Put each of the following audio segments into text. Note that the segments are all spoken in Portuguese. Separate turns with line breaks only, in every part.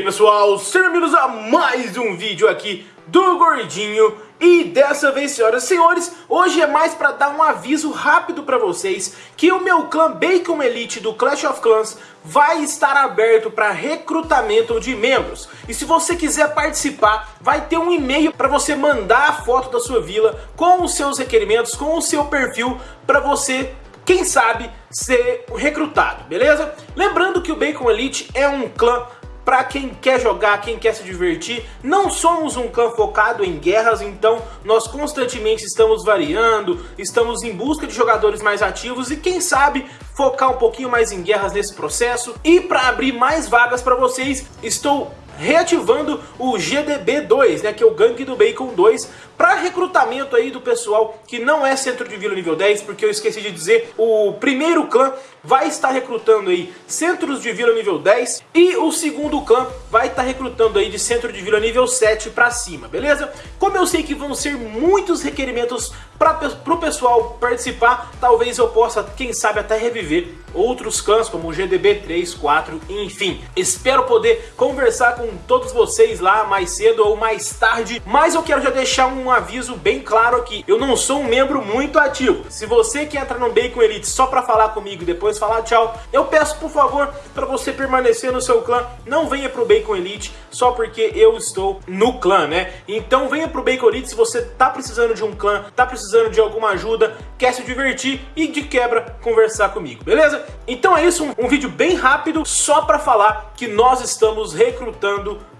aí pessoal, sejam bem-vindos a mais um vídeo aqui do Gordinho e dessa vez, senhoras e senhores, hoje é mais para dar um aviso rápido para vocês que o meu clã Bacon Elite do Clash of Clans vai estar aberto para recrutamento de membros. E se você quiser participar, vai ter um e-mail para você mandar a foto da sua vila com os seus requerimentos, com o seu perfil para você quem sabe ser recrutado, beleza? Lembrando que o Bacon Elite é um clã para quem quer jogar, quem quer se divertir. Não somos um clã focado em guerras, então nós constantemente estamos variando, estamos em busca de jogadores mais ativos e quem sabe focar um pouquinho mais em guerras nesse processo. E para abrir mais vagas para vocês, estou reativando o GDB2, né, que é o Gangue do Bacon 2, para recrutamento aí do pessoal que não é centro de vila nível 10, porque eu esqueci de dizer, o primeiro clã vai estar recrutando aí centros de vila nível 10 e o segundo clã vai estar recrutando aí de centro de vila nível 7 para cima, beleza? Como eu sei que vão ser muitos requerimentos para o pessoal participar, talvez eu possa, quem sabe, até reviver outros clãs como o GDB 3, 4, enfim. Espero poder conversar com todos vocês lá mais cedo ou mais tarde, mas eu quero já deixar um aviso bem claro aqui. Eu não sou um membro muito ativo. Se você que entra no Bacon Elite só para falar comigo e depois falar tchau, eu peço por favor para você permanecer no seu clã. Não venha pro Bacon Elite só porque eu estou no clã, né? Então venha pro Bacon Elite se você tá precisando de um clã, tá precisando de alguma ajuda, quer se divertir e de quebra conversar comigo, beleza? Então é isso, um, um vídeo bem rápido só para falar que nós estamos recrutando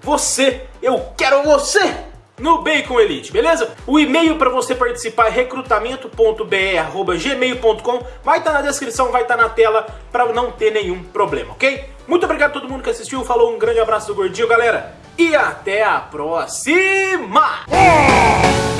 você. Eu quero você! no Bacon Elite, beleza? O e-mail para você participar é recrutamento.br@gmail.com. Vai estar tá na descrição, vai estar tá na tela para não ter nenhum problema, ok? Muito obrigado a todo mundo que assistiu, falou, um grande abraço do Gordinho, galera, e até a próxima! É!